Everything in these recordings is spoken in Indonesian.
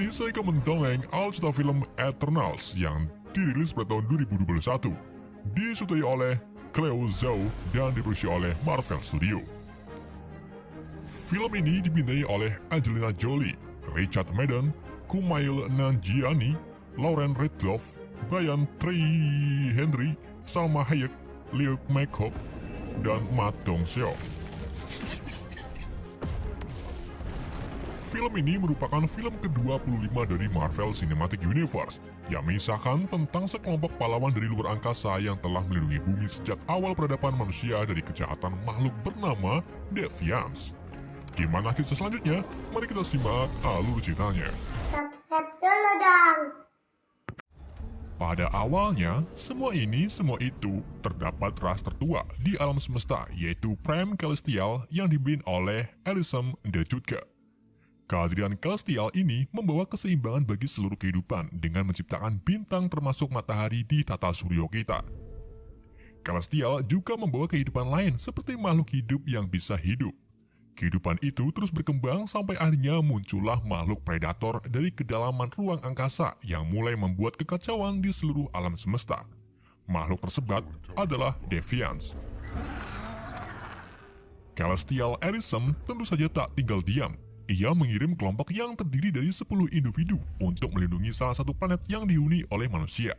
ini saya akan mendongeng alur film Eternals yang dirilis pada tahun 2021. Disutai oleh Cleo Zhao dan diproduksi oleh Marvel Studio. Film ini dibintai oleh Angelina Jolie, Richard Madden, Kumail Nanjiani, Lauren Ridloff, Brian Trey Henry, Salma Hayek, Liu McHugh, dan Matt Dong-seok. Film ini merupakan film ke-25 dari Marvel Cinematic Universe yang mengisahkan tentang sekelompok pahlawan dari luar angkasa yang telah melindungi bumi sejak awal peradaban manusia dari kejahatan makhluk bernama Deviants. Gimana kisah selanjutnya? Mari kita simak alur ceritanya. Subscribe dulu dong. Pada awalnya, semua ini, semua itu terdapat ras tertua di alam semesta yaitu Prime Celestial yang dibimbing oleh Elisam the Jutka. Kehadiran Celestial ini membawa keseimbangan bagi seluruh kehidupan dengan menciptakan bintang termasuk matahari di tata surya kita. Celestial juga membawa kehidupan lain seperti makhluk hidup yang bisa hidup. Kehidupan itu terus berkembang sampai akhirnya muncullah makhluk predator dari kedalaman ruang angkasa yang mulai membuat kekacauan di seluruh alam semesta. Makhluk tersebut adalah Deviants. Celestial Erism tentu saja tak tinggal diam. Ia mengirim kelompok yang terdiri dari 10 individu untuk melindungi salah satu planet yang dihuni oleh manusia.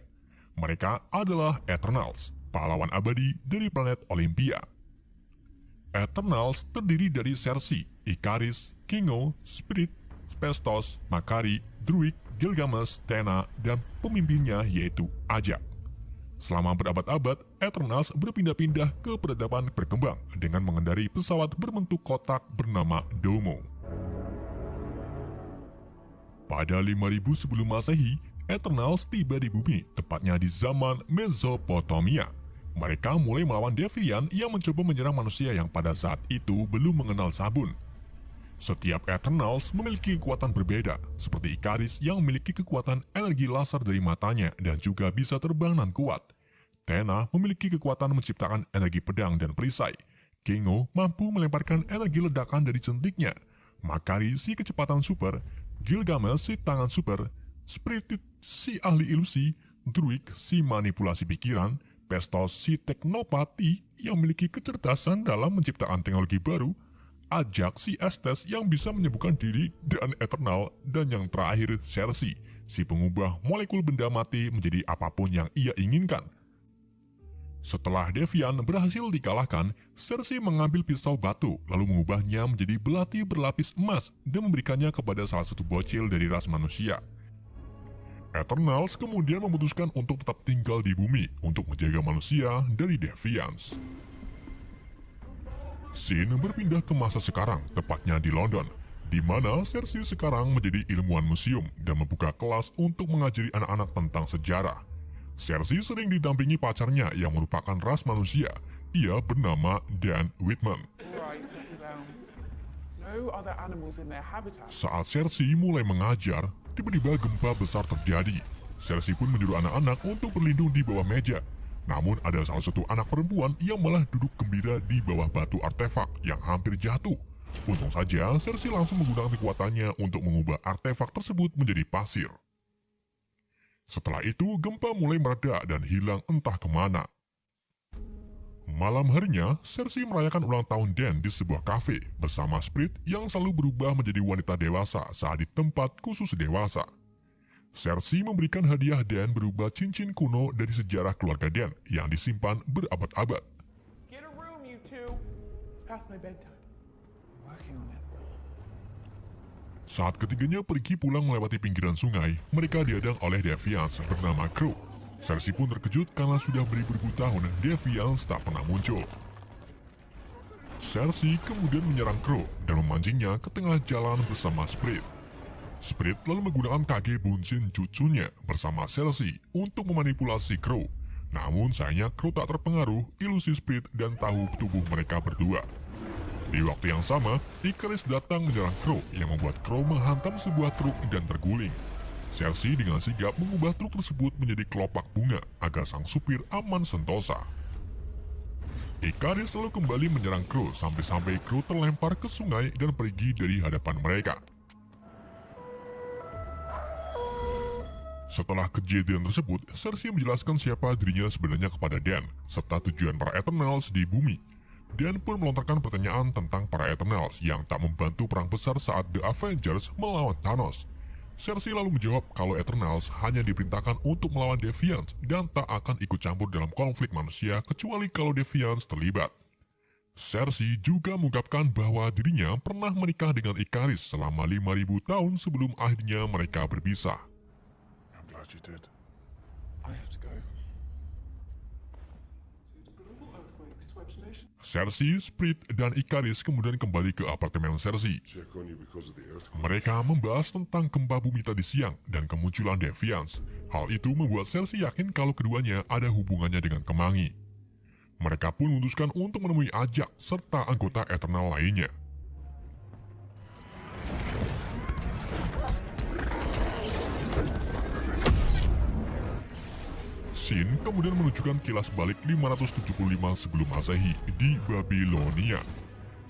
Mereka adalah Eternals, pahlawan abadi dari planet Olympia. Eternals terdiri dari Cersei, Ikaris, Kingo, Spirit, Pestos, Makari, Druid, Gilgamesh, Tena, dan pemimpinnya yaitu Ajak. Selama berabad-abad, Eternals berpindah-pindah ke peradaban berkembang dengan mengendari pesawat berbentuk kotak bernama Domo. Pada 5000 sebelum masehi, Eternals tiba di bumi, tepatnya di zaman Mesopotamia. Mereka mulai melawan Deviant yang mencoba menyerang manusia yang pada saat itu belum mengenal sabun. Setiap Eternals memiliki kekuatan berbeda, seperti Ikaris yang memiliki kekuatan energi laser dari matanya dan juga bisa terbang dan kuat. Tena memiliki kekuatan menciptakan energi pedang dan perisai. Kingo mampu melemparkan energi ledakan dari centiknya. Makari si kecepatan super, Gilgamesh si tangan super, Spirited si ahli ilusi, Druid si manipulasi pikiran, Pestos si teknopati yang memiliki kecerdasan dalam menciptakan teknologi baru, Ajak si Estes yang bisa menyembuhkan diri dan Eternal, dan yang terakhir Cersei, si pengubah molekul benda mati menjadi apa pun yang ia inginkan. Setelah Devian berhasil dikalahkan, Cersei mengambil pisau batu lalu mengubahnya menjadi belati berlapis emas dan memberikannya kepada salah satu bocil dari ras manusia. Eternals kemudian memutuskan untuk tetap tinggal di bumi untuk menjaga manusia dari Deviants. Scene berpindah ke masa sekarang, tepatnya di London, di mana Cersei sekarang menjadi ilmuwan museum dan membuka kelas untuk mengajari anak-anak tentang sejarah. Cersei sering didampingi pacarnya yang merupakan ras manusia. Ia bernama Dan Whitman. Saat Cersei mulai mengajar, tiba-tiba gempa besar terjadi. Cersei pun menyuruh anak-anak untuk berlindung di bawah meja. Namun ada salah satu anak perempuan yang malah duduk gembira di bawah batu artefak yang hampir jatuh. Untung saja Cersei langsung menggunakan kekuatannya untuk mengubah artefak tersebut menjadi pasir. Setelah itu, gempa mulai mereda dan hilang entah ke mana. Malam harinya, Cersei merayakan ulang tahun Dan di sebuah kafe bersama Spirit yang selalu berubah menjadi wanita dewasa saat di tempat khusus dewasa. Cersei memberikan hadiah Dan berupa cincin kuno dari sejarah keluarga Dan yang disimpan berabad-abad. Get a room, you two. It's past my bedtime. I'm working on it. Saat ketiganya pergi pulang melewati pinggiran sungai, mereka dihadang oleh Deviants bernama Crow. Cersei pun terkejut karena sudah beribu-ribu tahun Deviants tak pernah muncul. Cersei kemudian menyerang Crow dan memancingnya ke tengah jalan bersama Spirit. Spirit lalu menggunakan kage buncin cucunya bersama Cersei untuk memanipulasi Crow. Namun sayangnya Crow tak terpengaruh ilusi Spirit dan tahu tubuh mereka berdua. Di waktu yang sama, Icarus datang menyerang Crow yang membuat Crow menghantam sebuah truk dan terguling. Cersei dengan sigap mengubah truk tersebut menjadi kelopak bunga agar sang supir aman sentosa. Icarus lalu kembali menyerang Crow sampai-sampai Crow terlempar ke sungai dan pergi dari hadapan mereka. Setelah kejadian tersebut, Cersei menjelaskan siapa dirinya sebenarnya kepada Dan, serta tujuan para Eternals di bumi. Dan pun melontarkan pertanyaan tentang para Eternals yang tak membantu perang besar saat The Avengers melawan Thanos. Cersei lalu menjawab kalau Eternals hanya diperintahkan untuk melawan Deviants dan tak akan ikut campur dalam konflik manusia kecuali kalau Deviants terlibat. Cersei juga mengungkapkan bahwa dirinya pernah menikah dengan Ikaris selama 5000 tahun sebelum akhirnya mereka berpisah. Cersei, Sprit, dan Ikaris kemudian kembali ke apartemen Cersei. Mereka membahas tentang gempa bumi tadi siang dan kemunculan Deviants. Hal itu membuat Cersei yakin kalau keduanya ada hubungannya dengan Kemangi. Mereka pun memutuskan untuk menemui Ajak serta anggota Eternal lainnya. Sin kemudian menunjukkan kilas balik 575 sebelum masehi di Babilonia.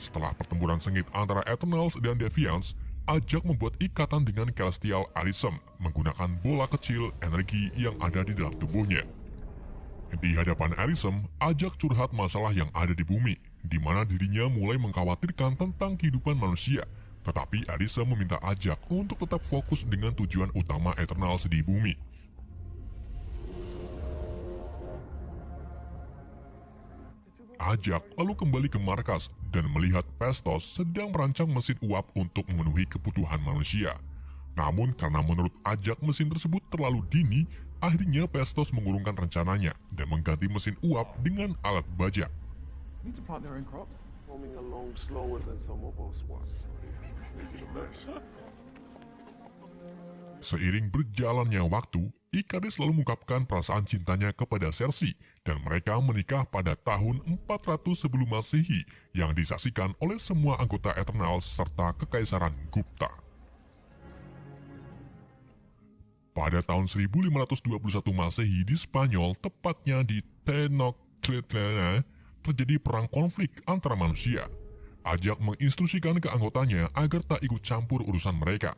Setelah pertempuran sengit antara Eternals dan Deviants, Ajak membuat ikatan dengan Celestial Arisem menggunakan bola kecil energi yang ada di dalam tubuhnya. Di hadapan Arisem, Ajak curhat masalah yang ada di bumi, di mana dirinya mulai mengkhawatirkan tentang kehidupan manusia. Tetapi Arisem meminta Ajak untuk tetap fokus dengan tujuan utama Eternals di bumi. Ajak lalu kembali ke markas dan melihat Pestos sedang merancang mesin uap untuk memenuhi kebutuhan manusia. Namun karena menurut Ajak mesin tersebut terlalu dini, akhirnya Pestos mengurungkan rencananya dan mengganti mesin uap dengan alat baja. Seiring berjalannya waktu, Ikaris lalu mengungkapkan perasaan cintanya kepada Cersei dan mereka menikah pada tahun 400 sebelum masehi yang disaksikan oleh semua anggota Eternals serta Kekaisaran Gupta. Pada tahun 1521 Masehi di Spanyol, tepatnya di Tenochtitlan, terjadi perang konflik antara manusia. Ajak menginstruksikan ke anggotanya agar tak ikut campur urusan mereka.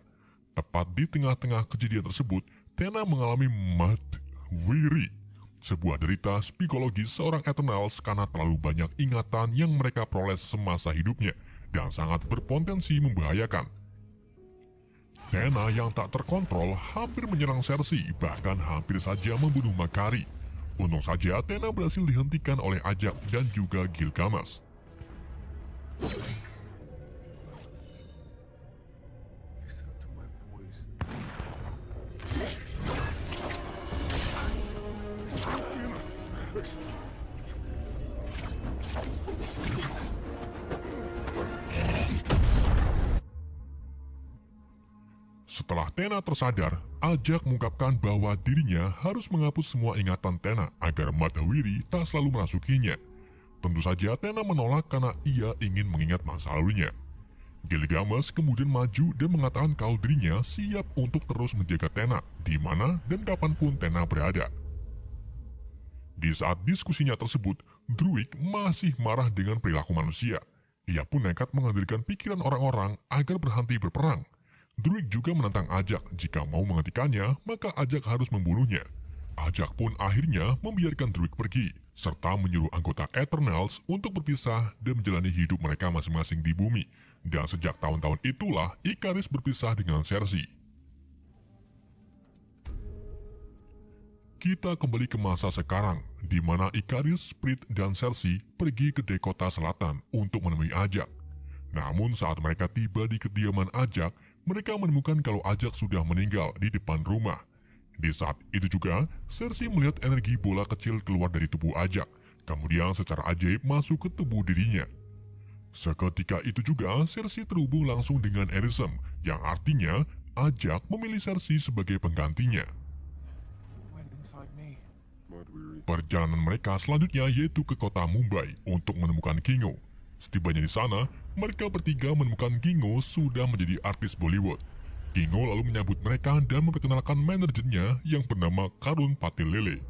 Tepat di tengah-tengah kejadian tersebut, Tena mengalami mat wiri, sebuah derita psikologis seorang Eternals karena terlalu banyak ingatan yang mereka peroleh semasa hidupnya dan sangat berpotensi membahayakan. Tena yang tak terkontrol hampir menyerang Cersei, bahkan hampir saja membunuh Makari. Untung saja Tena berhasil dihentikan oleh Ajak dan juga Gilgamesh. Setelah Tena tersadar, Ajak mengungkapkan bahwa dirinya harus menghapus semua ingatan Tena agar Madawiri tak selalu merasukinya. Tentu saja Tena menolak karena ia ingin mengingat masa lalunya. Gilgamesh kemudian maju dan mengatakan kalau dirinya siap untuk terus menjaga Tena di mana dan kapan pun Tena berada. Di saat diskusinya tersebut, Druid masih marah dengan perilaku manusia. Ia pun nekat mengambilkan pikiran orang-orang agar berhenti berperang. Druid juga menantang Ajak jika mau menghentikannya, maka Ajak harus membunuhnya. Ajak pun akhirnya membiarkan Druid pergi, serta menyuruh anggota Eternals untuk berpisah dan menjalani hidup mereka masing-masing di bumi. Dan sejak tahun-tahun itulah Ikaris berpisah dengan Cersei. Kita kembali ke masa sekarang, di mana Ikaris, Sprit, dan Cersei pergi ke Dekota Selatan untuk menemui Ajak. Namun saat mereka tiba di kediaman Ajak, mereka menemukan kalau Ajak sudah meninggal di depan rumah. Di saat itu juga, Cersei melihat energi bola kecil keluar dari tubuh Ajak, kemudian secara ajaib masuk ke tubuh dirinya. Seketika itu juga, Cersei terhubung langsung dengan Arisem, yang artinya Ajak memilih Cersei sebagai penggantinya. Perjalanan mereka selanjutnya yaitu ke kota Mumbai untuk menemukan Kingo. Setibanya di sana, mereka bertiga menemukan Kingo sudah menjadi artis Bollywood. Kingo lalu menyambut mereka dan memperkenalkan manajernya yang bernama Karun Patilele.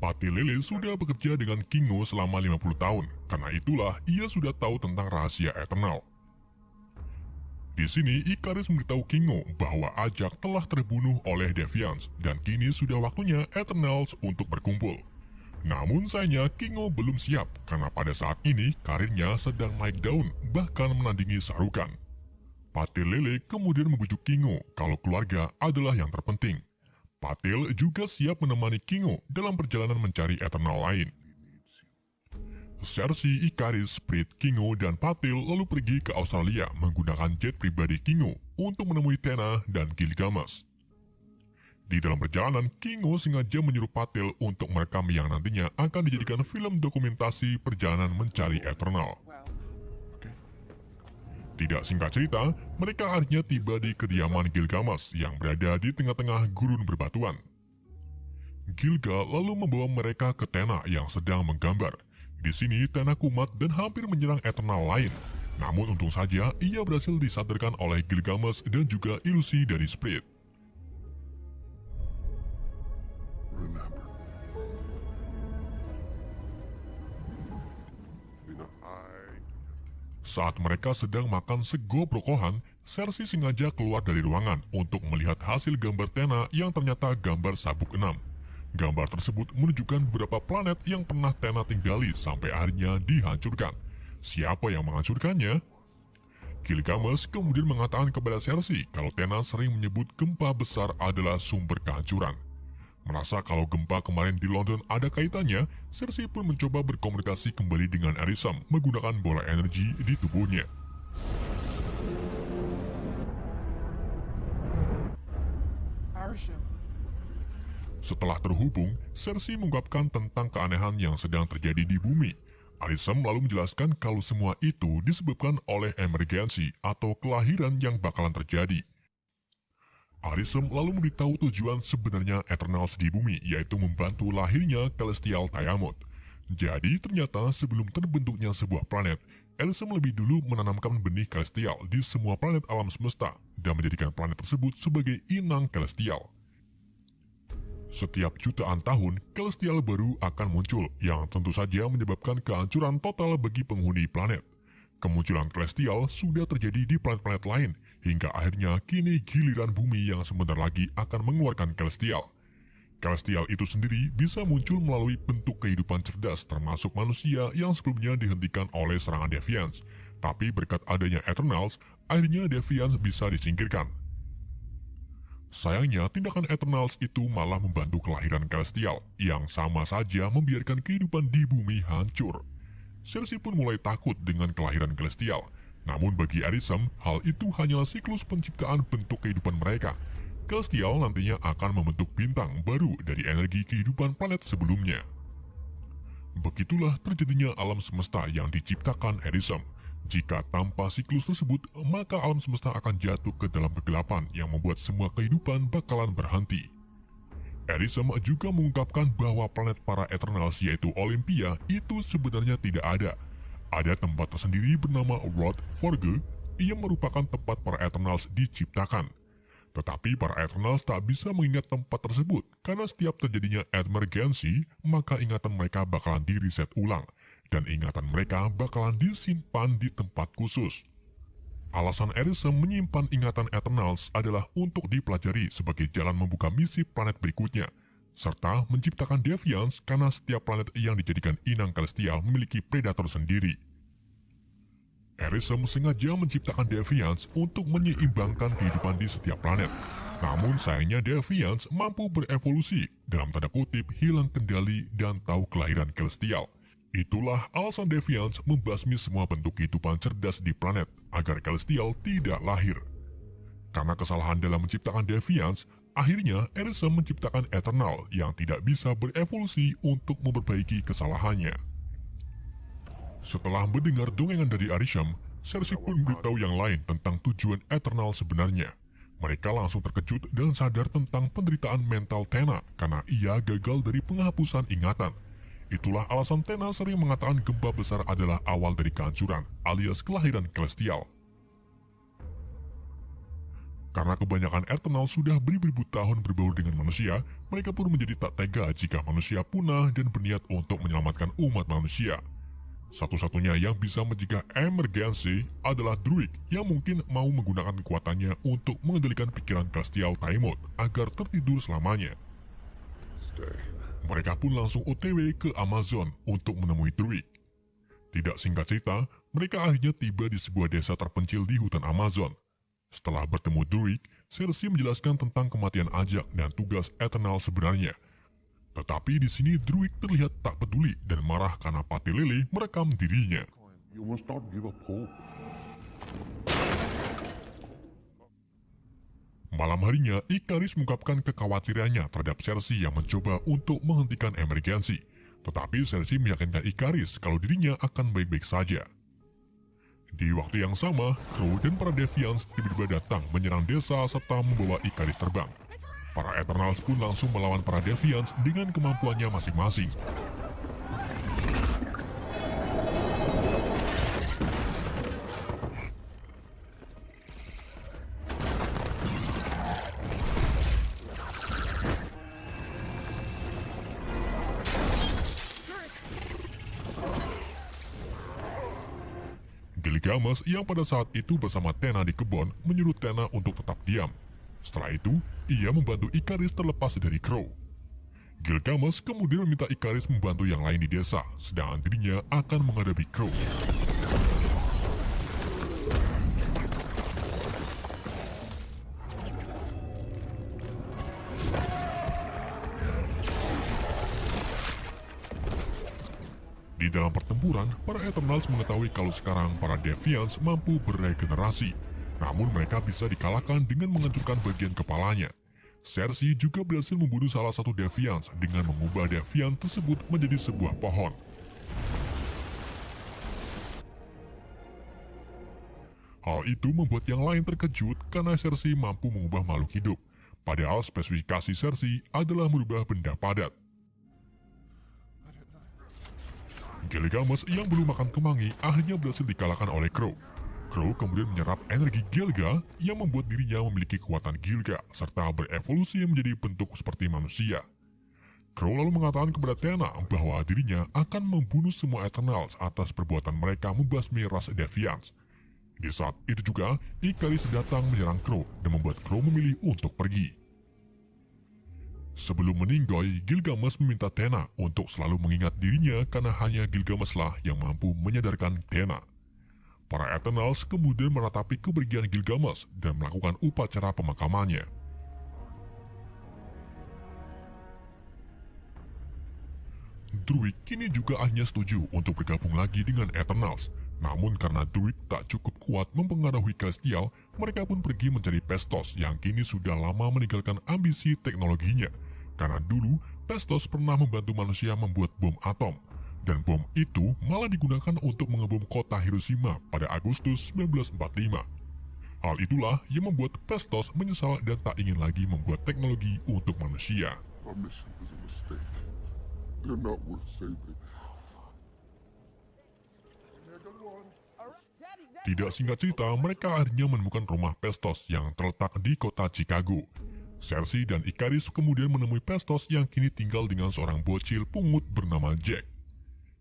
Patilele sudah bekerja dengan Kingo selama 50 tahun, karena itulah ia sudah tahu tentang rahasia Eternal. Di sini, Ikaris memberitahu Kingo bahwa Ajak telah terbunuh oleh Deviants dan kini sudah waktunya Eternals untuk berkumpul. Namun sayangnya Kingo belum siap karena pada saat ini karirnya sedang naik daun bahkan menandingi Sarukan. Patil Lele kemudian membujuk Kingo kalau keluarga adalah yang terpenting. Patil juga siap menemani Kingo dalam perjalanan mencari Eternal lain. Cersei, Ikaris, Sprit, Kingo, dan Patil lalu pergi ke Australia menggunakan jet pribadi Kingo untuk menemui Tena dan Gilgamesh. Di dalam perjalanan, Kingo sengaja menyuruh Patil untuk merekam yang nantinya akan dijadikan film dokumentasi perjalanan mencari Eternal. Tidak singkat cerita, mereka akhirnya tiba di kediaman Gilgamesh yang berada di tengah-tengah gurun berbatuan. Gilga lalu membawa mereka ke Tena yang sedang menggambar. Di sini Tena kumat dan hampir menyerang Eternal lain. Namun untung saja ia berhasil disadarkan oleh Gilgamesh dan juga ilusi dari Spirit. Saat mereka sedang makan sego brokohan, Cersei sengaja keluar dari ruangan untuk melihat hasil gambar Tena yang ternyata gambar sabuk enam. Gambar tersebut menunjukkan beberapa planet yang pernah Tena tinggali sampai akhirnya dihancurkan. Siapa yang menghancurkannya? Gilgamesh kemudian mengatakan kepada Cersei kalau Tena sering menyebut gempa besar adalah sumber kehancuran. Merasa kalau gempa kemarin di London ada kaitannya, Cersei pun mencoba berkomunikasi kembali dengan Arisam menggunakan bola energi di tubuhnya. Setelah terhubung, Cersei mengungkapkan tentang keanehan yang sedang terjadi di bumi. Arisem lalu menjelaskan kalau semua itu disebabkan oleh emergensi atau kelahiran yang bakalan terjadi. Arisem lalu memberitahu tujuan sebenarnya Eternals di bumi, yaitu membantu lahirnya Celestial Tiamut. Jadi ternyata sebelum terbentuknya sebuah planet, Arisem lebih dulu menanamkan benih Celestial di semua planet alam semesta dan menjadikan planet tersebut sebagai inang Celestial. Setiap jutaan tahun, Celestial baru akan muncul yang tentu saja menyebabkan kehancuran total bagi penghuni planet. Kemunculan Celestial sudah terjadi di planet-planet lain, hingga akhirnya kini giliran bumi yang sebentar lagi akan mengeluarkan Celestial. Celestial itu sendiri bisa muncul melalui bentuk kehidupan cerdas termasuk manusia yang sebelumnya dihentikan oleh serangan Deviants. Tapi berkat adanya Eternals, akhirnya Deviants bisa disingkirkan. Sayangnya, tindakan Eternals itu malah membantu kelahiran Celestial, yang sama saja membiarkan kehidupan di bumi hancur. Cersei pun mulai takut dengan kelahiran Celestial. Namun bagi Arisem, hal itu hanyalah siklus penciptaan bentuk kehidupan mereka. Celestial nantinya akan membentuk bintang baru dari energi kehidupan planet sebelumnya. Begitulah terjadinya alam semesta yang diciptakan Arisem. Jika tanpa siklus tersebut, maka alam semesta akan jatuh ke dalam kegelapan yang membuat semua kehidupan bakalan berhenti. Arisem juga mengungkapkan bahwa planet para Eternals yaitu Olympia itu sebenarnya tidak ada. Ada tempat tersendiri bernama Rod Forge yang merupakan tempat para Eternals diciptakan. Tetapi para Eternals tak bisa mengingat tempat tersebut karena setiap terjadinya emergency, maka ingatan mereka bakalan di-reset ulang dan ingatan mereka bakalan disimpan di tempat khusus. Alasan Arisem menyimpan ingatan Eternals adalah untuk dipelajari sebagai jalan membuka misi planet berikutnya, serta menciptakan Deviants karena setiap planet yang dijadikan inang celestial memiliki predator sendiri. Arisem sengaja menciptakan Deviants untuk menyeimbangkan kehidupan di setiap planet. Namun sayangnya Deviants mampu berevolusi, dalam tanda kutip hilang kendali dan tahu kelahiran celestial. Itulah alasan Deviants membasmi semua bentuk kehidupan cerdas di planet agar Celestial tidak lahir. Karena kesalahan dalam menciptakan Deviants, akhirnya Arisem menciptakan Eternal yang tidak bisa berevolusi untuk memperbaiki kesalahannya. Setelah mendengar dongengan dari Arisem, Cersei pun memberitahu yang lain tentang tujuan Eternal sebenarnya. Mereka langsung terkejut dan sadar tentang penderitaan mental Tena karena ia gagal dari penghapusan ingatan. Itulah alasan Tena sering mengatakan gempa besar adalah awal dari kehancuran, alias kelahiran Celestial. Karena kebanyakan Eternal sudah beribu-ribu tahun berbaur dengan manusia, mereka pun menjadi tak tega jika manusia punah dan berniat untuk menyelamatkan umat manusia. Satu-satunya yang bisa mencegah emergensi adalah Druid yang mungkin mau menggunakan kekuatannya untuk mengendalikan pikiran Celestial Timeout agar tertidur selamanya. Mereka pun langsung OTW ke Amazon untuk menemui Druid. Tidak singkat cerita, mereka akhirnya tiba di sebuah desa terpencil di hutan Amazon. Setelah bertemu Druid, Cersei menjelaskan tentang kematian Ajak dan tugas Eternal sebenarnya. Tetapi di sini Druid terlihat tak peduli dan marah karena Pati Lele merekam dirinya. You must not give up hope. Malam harinya, Ikaris mengungkapkan kekhawatirannya terhadap Cersei yang mencoba untuk menghentikan emergensi. Tetapi Cersei meyakinkan Ikaris kalau dirinya akan baik-baik saja. Di waktu yang sama, Crow dan para Deviants tiba-tiba datang menyerang desa serta membawa Ikaris terbang. Para Eternals pun langsung melawan para Deviants dengan kemampuannya masing-masing. Gilgamesh yang pada saat itu bersama Tena di kebun menyuruh Tena untuk tetap diam. Setelah itu, ia membantu Ikaris terlepas dari Crow. Gilgamesh kemudian meminta Ikaris membantu yang lain di desa, sedangkan dirinya akan menghadapi Crow. Dalam pertempuran, para Eternals mengetahui kalau sekarang para Deviants mampu beregenerasi. Namun mereka bisa dikalahkan dengan menghancurkan bagian kepalanya. Cersei juga berhasil membunuh salah satu Deviants dengan mengubah Deviant tersebut menjadi sebuah pohon. Hal itu membuat yang lain terkejut karena Cersei mampu mengubah makhluk hidup. Padahal spesifikasi Cersei adalah merubah benda padat. Gilgamesh yang belum makan kemangi akhirnya berhasil dikalahkan oleh Crow. Crow kemudian menyerap energi Gilga yang membuat dirinya memiliki kekuatan Gilga serta berevolusi menjadi bentuk seperti manusia. Crow lalu mengatakan kepada Tena bahwa dirinya akan membunuh semua Eternals atas perbuatan mereka membasmi ras Deviants. Di saat itu juga, Ikaris datang menyerang Crow dan membuat Crow memilih untuk pergi. Sebelum meninggoy, Gilgamesh meminta Tena untuk selalu mengingat dirinya karena hanya Gilgamesh lah yang mampu menyadarkan Tena. Para Eternals kemudian meratapi kepergian Gilgamesh dan melakukan upacara pemakamannya. Druid kini juga akhirnya setuju untuk bergabung lagi dengan Eternals. Namun karena Druid tak cukup kuat mempengaruhi Celestial, mereka pun pergi mencari Pestos yang kini sudah lama meninggalkan ambisi teknologinya. Karena dulu, Pestos pernah membantu manusia membuat bom atom. Dan bom itu malah digunakan untuk mengebom kota Hiroshima pada Agustus 1945. Hal itulah yang membuat Pestos menyesal dan tak ingin lagi membuat teknologi untuk manusia. Tidak singkat cerita, mereka akhirnya menemukan rumah Pestos yang terletak di kota Chicago. Cersei dan Ikaris kemudian menemui Pestos yang kini tinggal dengan seorang bocil pungut bernama Jack.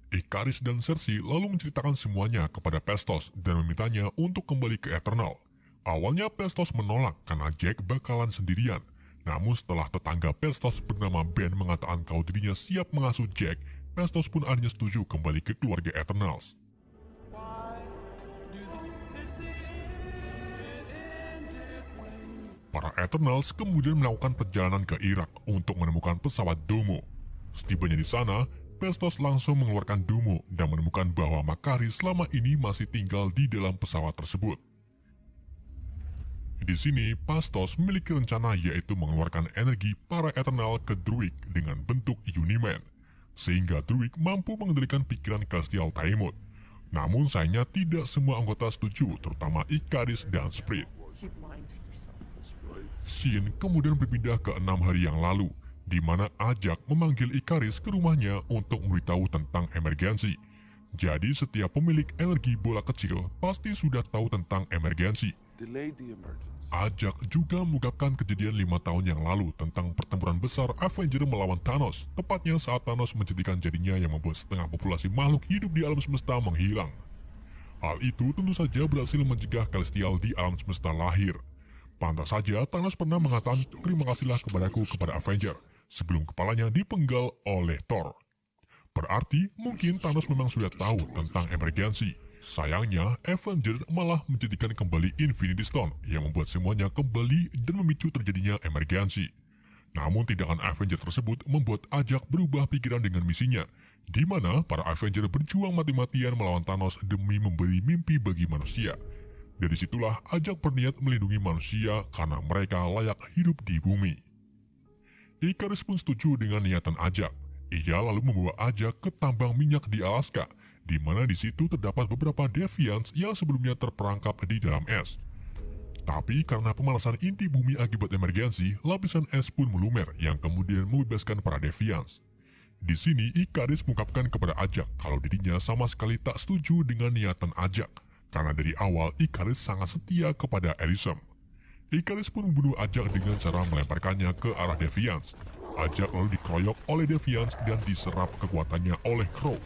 Ikaris dan Cersei lalu menceritakan semuanya kepada Pestos dan memintanya untuk kembali ke Eternal. Awalnya Pestos menolak karena Jack bakalan sendirian. Namun setelah tetangga Pestos bernama Ben mengatakan kalau dirinya siap mengasuh Jack, Pestos pun akhirnya setuju kembali ke keluarga Eternals. Para Eternals kemudian melakukan perjalanan ke Irak untuk menemukan pesawat Domo. Setibanya di sana, Pestos langsung mengeluarkan Domo dan menemukan bahwa Makari selama ini masih tinggal di dalam pesawat tersebut. Di sini, Pastos memiliki rencana yaitu mengeluarkan energi para Eternal ke Druid dengan bentuk Uniman, sehingga Druid mampu mengendalikan pikiran Celestial Timeout. Namun sayangnya tidak semua anggota setuju, terutama Ikaris dan Sprit. Shin kemudian berpindah ke enam hari yang lalu, di mana Ajak memanggil Ikaris ke rumahnya untuk memberitahu tentang emergensi. Jadi setiap pemilik energi bola kecil pasti sudah tahu tentang emergensi. Ajak juga mengungkapkan kejadian lima tahun yang lalu tentang pertempuran besar Avenger melawan Thanos, tepatnya saat Thanos menjadikan jadinya yang membuat setengah populasi makhluk hidup di alam semesta menghilang. Hal itu tentu saja berhasil mencegah Celestial di alam semesta lahir. Pantas saja Thanos pernah mengatakan terima kasihlah kepadaku kepada Avenger sebelum kepalanya dipenggal oleh Thor. Berarti mungkin Thanos memang sudah tahu tentang emergensi. Sayangnya, Avenger malah menjadikan kembali Infinity Stone yang membuat semuanya kembali dan memicu terjadinya emergensi. Namun tindakan Avenger tersebut membuat Ajak berubah pikiran dengan misinya, di mana para Avenger berjuang mati-matian melawan Thanos demi memberi mimpi bagi manusia. Dari situlah Ajak berniat melindungi manusia karena mereka layak hidup di bumi. Icarus pun setuju dengan niatan Ajak. Ia lalu membawa Ajak ke tambang minyak di Alaska, di mana di situ terdapat beberapa Deviants yang sebelumnya terperangkap di dalam es. Tapi karena pemanasan inti bumi akibat emergensi, lapisan es pun melumer yang kemudian membebaskan para Deviants. Di sini Icarus mengungkapkan kepada Ajak kalau dirinya sama sekali tak setuju dengan niatan Ajak, karena dari awal Icarus sangat setia kepada Elysium. Icarus pun membunuh Ajak dengan cara melemparkannya ke arah Deviants. Ajak lalu dikeroyok oleh Deviants dan diserap kekuatannya oleh Crow.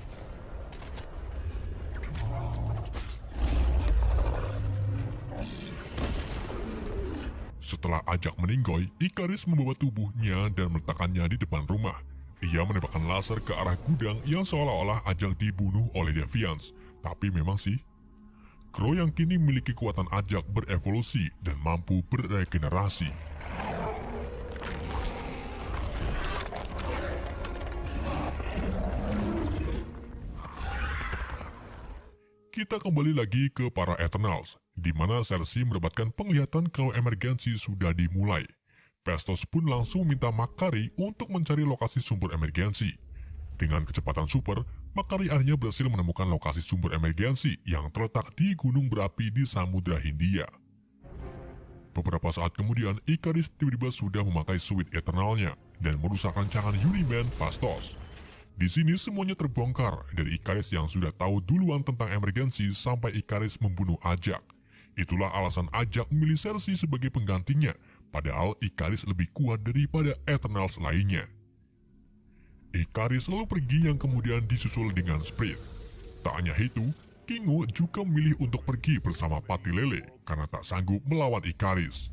Setelah Ajak meninggoy, Icarus membawa tubuhnya dan meletakkannya di depan rumah. Ia menembakkan laser ke arah gudang yang seolah-olah Ajak dibunuh oleh Deviants. Tapi memang sih, Crow yang kini memiliki kekuatan Ajak berevolusi dan mampu beregenerasi. Kita kembali lagi ke para Eternals, di mana Cersei mendapatkan penglihatan kalau emergensi sudah dimulai. Pestos pun langsung meminta Makari untuk mencari lokasi sumber emergensi. Dengan kecepatan super, Makari akhirnya berhasil menemukan lokasi sumber emergensi yang terletak di gunung berapi di Samudra Hindia. Beberapa saat kemudian, Icarus tiba-tiba sudah memakai suit Eternalnya dan merusak rancangan Uniman Pastos. Di sini semuanya terbongkar dari Icarus yang sudah tahu duluan tentang emergensi sampai Icarus membunuh Ajak. Itulah alasan Ajak memilih Cersei sebagai penggantinya, padahal Icarus lebih kuat daripada Eternals lainnya. Icarus lalu pergi yang kemudian disusul dengan Sprit. Tak hanya itu, Kingo juga memilih untuk pergi bersama Pati Lele karena tak sanggup melawan Icarus.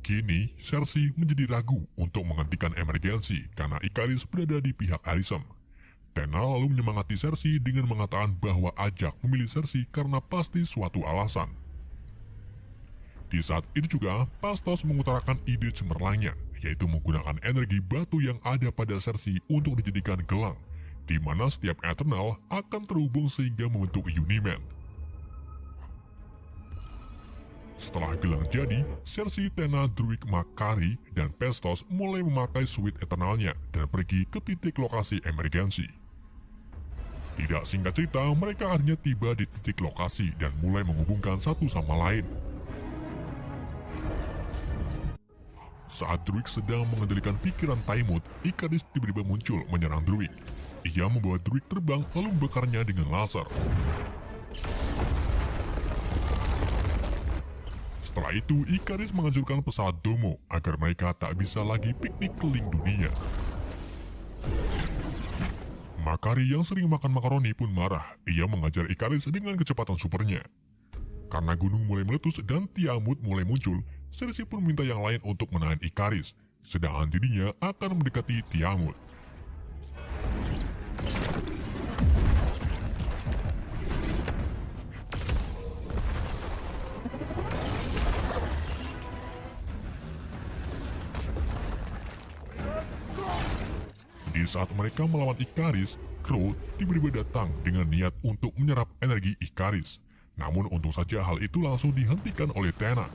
Kini, Cersei menjadi ragu untuk menghentikan emergensi karena Icarus berada di pihak Arisem. Tena lalu menyemangati Cersei dengan mengatakan bahwa Ajak memilih Cersei karena pasti suatu alasan. Di saat itu juga, Pastos mengutarakan ide cemerlangnya, yaitu menggunakan energi batu yang ada pada Cersei untuk dijadikan gelang, di mana setiap Eternal akan terhubung sehingga membentuk Uniman. Setelah gelang jadi, Cersei, Tena, Druid, Makari, dan Pestos mulai memakai suit Eternalnya dan pergi ke titik lokasi emergensi. Tidak singkat cerita, mereka akhirnya tiba di titik lokasi dan mulai menghubungkan satu sama lain. Saat Druid sedang mengendalikan pikiran Taimut, Icarus tiba-tiba muncul menyerang Druid. Ia membawa Druid terbang lalu membakarnya dengan laser. Setelah itu, Icarus menghancurkan pesawat Domo agar mereka tak bisa lagi piknik keliling dunia. Makari yang sering makan makaroni pun marah. Ia mengajar Icarus dengan kecepatan supernya. Karena gunung mulai meletus dan Tiamut mulai muncul, Cersei pun minta yang lain untuk menahan Icarus, sedangkan dirinya akan mendekati Tiamut. Di saat mereka melawan Icarus, Crow tiba-tiba datang dengan niat untuk menyerap energi Icarus. Namun untung saja hal itu langsung dihentikan oleh Tena.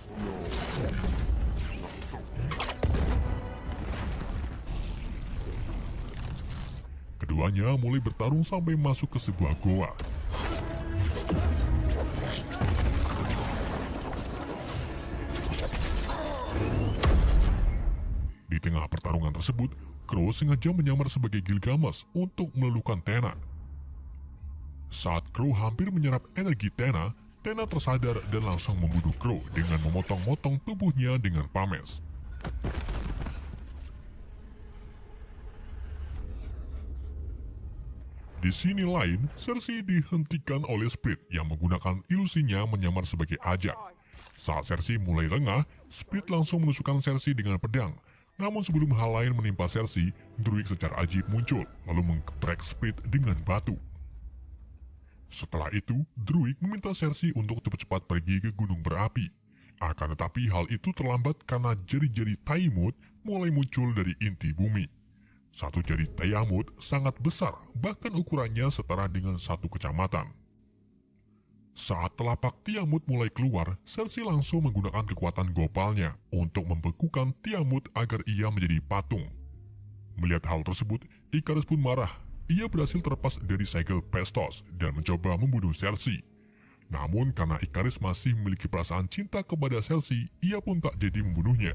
Keduanya mulai bertarung sampai masuk ke sebuah goa. Di tengah pertarungan tersebut, Crow sengaja menyamar sebagai Gilgamesh untuk meluluhkan Tena. Saat Crow hampir menyerap energi Tena, Tena tersadar dan langsung membunuh Crow dengan memotong-motong tubuhnya dengan pames. Di sini lain, Cersei dihentikan oleh Split yang menggunakan ilusinya menyamar sebagai ajak. Saat Cersei mulai lengah, Split langsung menusukkan Cersei dengan pedang. Namun sebelum hal lain menimpa Cersei, Druid secara ajib muncul, lalu menggeprek Split dengan batu. Setelah itu, Druid meminta Cersei untuk cepat-cepat pergi ke gunung berapi. Akan tetapi hal itu terlambat karena jari-jari Taimut mulai muncul dari inti bumi. Satu jari Tiamut sangat besar, bahkan ukurannya setara dengan satu kecamatan. Saat telapak Tiamut mulai keluar, Cersei langsung menggunakan kekuatan gopalnya untuk membekukan Tiamut agar ia menjadi patung. Melihat hal tersebut, Icarus pun marah. Ia berhasil terlepas dari segel Pestos dan mencoba membunuh Cersei. Namun karena Icarus masih memiliki perasaan cinta kepada Cersei, ia pun tak jadi membunuhnya.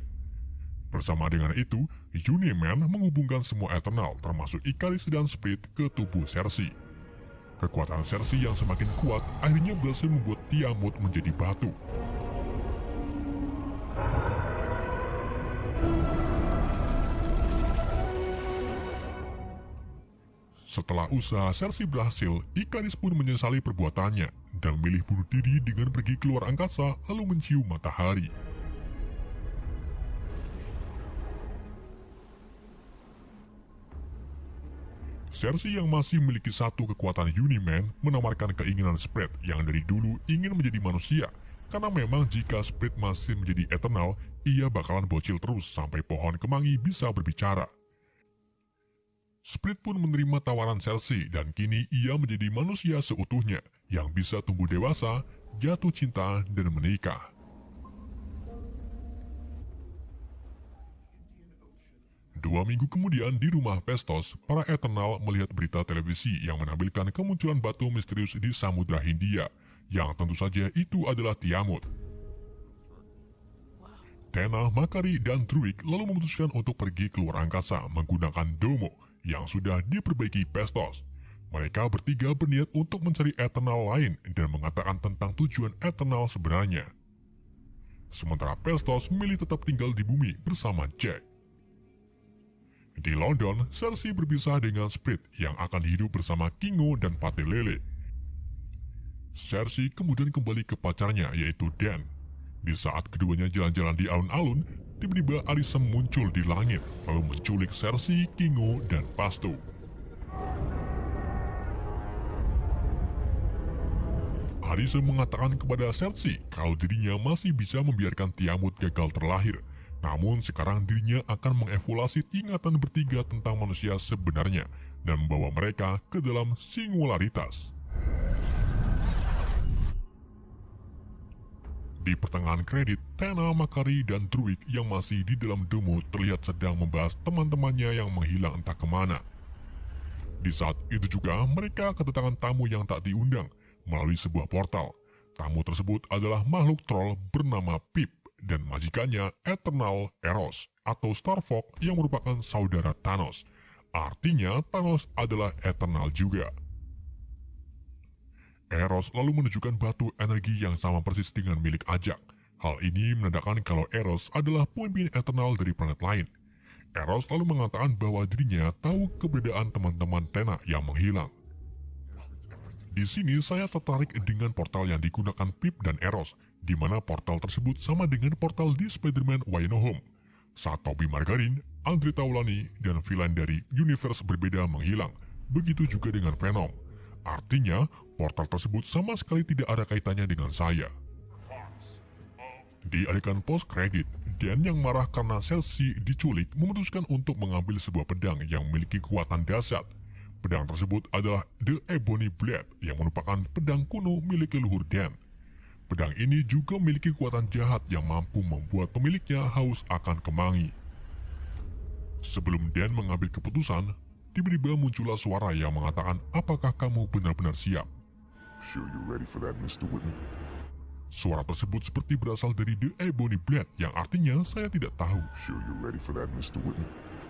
Bersama dengan itu, Uniman menghubungkan semua Eternal termasuk Ikaris dan Split ke tubuh Cersei. Kekuatan Cersei yang semakin kuat akhirnya berhasil membuat Tiamut menjadi batu. Setelah usaha Cersei berhasil, Ikaris pun menyesali perbuatannya dan memilih bunuh diri dengan pergi keluar angkasa lalu mencium matahari. Cersei yang masih memiliki satu kekuatan Uniman menawarkan keinginan Spread yang dari dulu ingin menjadi manusia. Karena memang jika Spread masih menjadi Eternal, ia bakalan bocil terus sampai pohon kemangi bisa berbicara. Split pun menerima tawaran Cersei dan kini ia menjadi manusia seutuhnya yang bisa tumbuh dewasa, jatuh cinta, dan menikah. Dua minggu kemudian di rumah Pestos, para Eternal melihat berita televisi yang menampilkan kemunculan batu misterius di Samudra Hindia, yang tentu saja itu adalah Tiamut. Tena, Makari, dan Druid lalu memutuskan untuk pergi keluar angkasa menggunakan Domo yang sudah diperbaiki Pestos. Mereka bertiga berniat untuk mencari Eternal lain dan mengatakan tentang tujuan Eternal sebenarnya. Sementara Pestos memilih tetap tinggal di bumi bersama Jack. Di London, Cersei berpisah dengan Split yang akan hidup bersama Kingo dan Pate Lele. Cersei kemudian kembali ke pacarnya yaitu Dan. Di saat keduanya jalan-jalan di alun-alun, tiba-tiba Arisem muncul di langit lalu menculik Cersei, Kingo, dan Pasto. Arisem mengatakan kepada Cersei kalau dirinya masih bisa membiarkan Tiamut gagal terlahir namun sekarang dirinya akan mengevaluasi ingatan bertiga tentang manusia sebenarnya dan membawa mereka ke dalam singularitas. Di pertengahan kredit, Tena, Makari, dan Druid yang masih di dalam demo terlihat sedang membahas teman-temannya yang menghilang entah ke mana. Di saat itu juga mereka kedatangan tamu yang tak diundang melalui sebuah portal. Tamu tersebut adalah makhluk troll bernama Pip dan majikannya Eternal Eros atau Starfox yang merupakan saudara Thanos. Artinya Thanos adalah Eternal juga. Eros lalu menunjukkan batu energi yang sama persis dengan milik Ajak. Hal ini menandakan kalau Eros adalah pemimpin Eternal dari planet lain. Eros lalu mengatakan bahwa dirinya tahu keberadaan teman-teman Tena yang menghilang. Di sini saya tertarik dengan portal yang digunakan Pip dan Eros di mana portal tersebut sama dengan portal di Spider-Man Way No Home. Saat Tobey Margarin, Andre Taulani, dan villain dari universe berbeda menghilang, begitu juga dengan Venom. Artinya, portal tersebut sama sekali tidak ada kaitannya dengan saya. Di adegan post-credit, Dan yang marah karena Cersei diculik memutuskan untuk mengambil sebuah pedang yang memiliki kekuatan dahsyat. Pedang tersebut adalah The Ebony Blade yang merupakan pedang kuno milik leluhur Dan. Pedang ini juga memiliki kekuatan jahat yang mampu membuat pemiliknya haus akan kemangi. Sebelum Dan mengambil keputusan, tiba-tiba muncullah suara yang mengatakan apakah kamu benar-benar siap. Sure you ready for that, Mr. Whitney? Suara tersebut seperti berasal dari The Ebony Blade yang artinya saya tidak tahu. Sure you ready for that, Mr. Whitney?